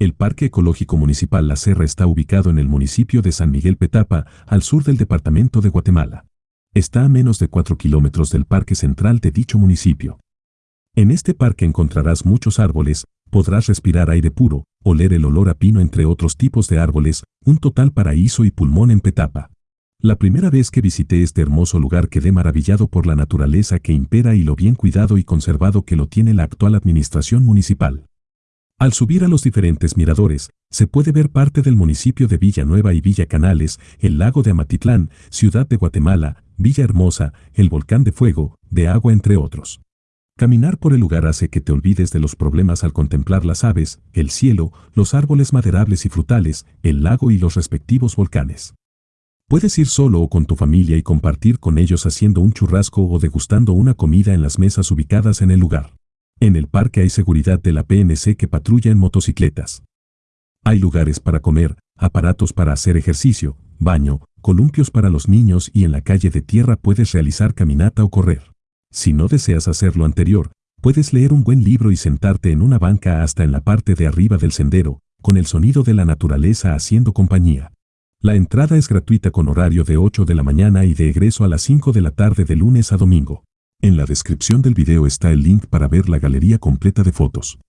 El Parque Ecológico Municipal La Serra está ubicado en el municipio de San Miguel Petapa, al sur del departamento de Guatemala. Está a menos de 4 kilómetros del parque central de dicho municipio. En este parque encontrarás muchos árboles, podrás respirar aire puro, oler el olor a pino entre otros tipos de árboles, un total paraíso y pulmón en Petapa. La primera vez que visité este hermoso lugar quedé maravillado por la naturaleza que impera y lo bien cuidado y conservado que lo tiene la actual administración municipal. Al subir a los diferentes miradores, se puede ver parte del municipio de Villanueva y Villa Canales, el lago de Amatitlán, Ciudad de Guatemala, Villa Hermosa, el volcán de fuego, de agua entre otros. Caminar por el lugar hace que te olvides de los problemas al contemplar las aves, el cielo, los árboles maderables y frutales, el lago y los respectivos volcanes. Puedes ir solo o con tu familia y compartir con ellos haciendo un churrasco o degustando una comida en las mesas ubicadas en el lugar. En el parque hay seguridad de la PNC que patrulla en motocicletas. Hay lugares para comer, aparatos para hacer ejercicio, baño, columpios para los niños y en la calle de tierra puedes realizar caminata o correr. Si no deseas hacer lo anterior, puedes leer un buen libro y sentarte en una banca hasta en la parte de arriba del sendero, con el sonido de la naturaleza haciendo compañía. La entrada es gratuita con horario de 8 de la mañana y de egreso a las 5 de la tarde de lunes a domingo. En la descripción del video está el link para ver la galería completa de fotos.